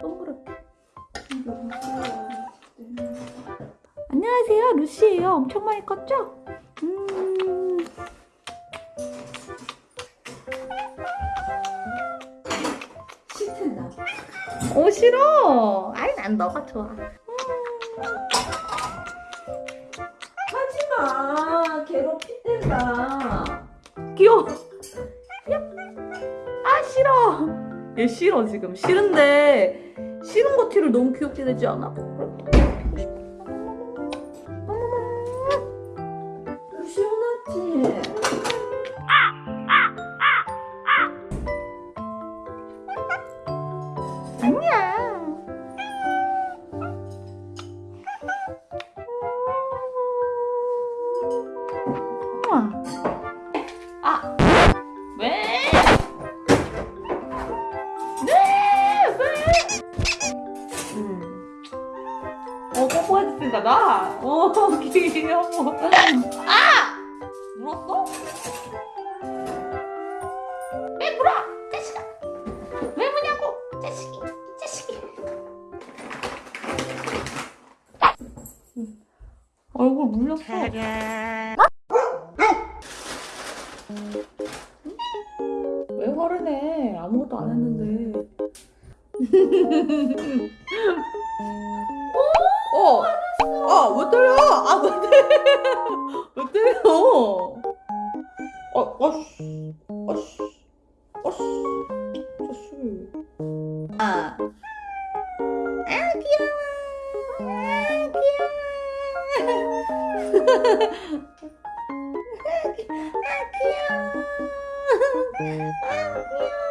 동그랗게 안녕하세요 루시예요 엄청 많이 컸죠? 음. 오 싫어 아이 난 너가 좋아 하지마. 괴롭힌댄다. 귀여워 얘 싫어 지금. 싫은데 싫은 거 티를 너무 귀엽게 내지 않아? 시원하 나. 어 귀여워. 아 물었어? 왜 물어? 자식아. 왜 무냐고? 자식이. 이 자식이. 얼굴 물렸어. 왜 화를 내? 아무것도 안 했는데. 때려? 아, 아씨. 아씨. 아씨. 아씨. 아. 아, 귀여워. 아, 귀여워. 아, 귀여워. 아, 귀여워.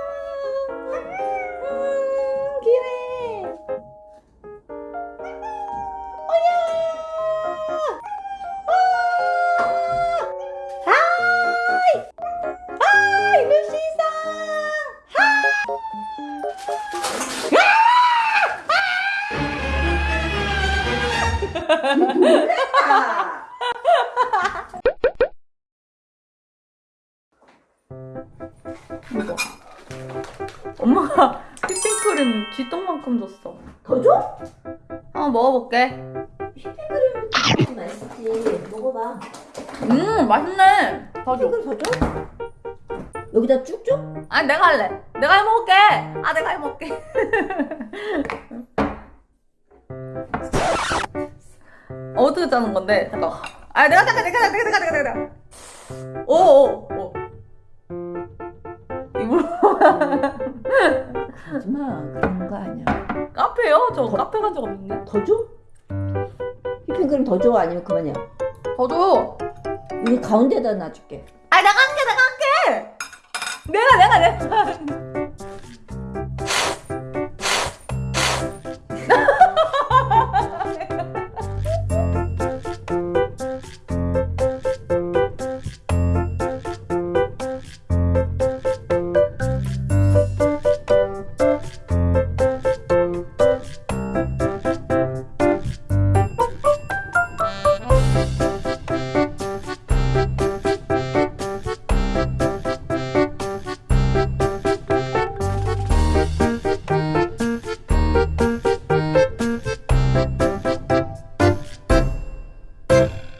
엄마가 휘핑크림 쥐똥만큼 줬어. 더 줘? 한번 먹어볼게. 휘핑크림 맛있지. 먹어봐. 음, 맛있네. 더 줘. 휘핑크림 더 줘? 여기다 쭉 줘? 아, 내가 할래. 내가 해먹을게. 아, 내가 해먹을게. 어떻게 짜는 건데? 잠깐. 아, 내가 잠깐, 내가, 내가, 내가, 내가, 내가, 내가. 오, 오, 오. 이불 하지마. 그런 거 아니야. 카페요? 저 카페 간 적 없는데. 더 줘? 휘핑크림 더 줘? 아니면 그만이야? 더 줘. 여기 가운데다 놔줄게. 아, 내가 할게. 내가, 내가, 내가.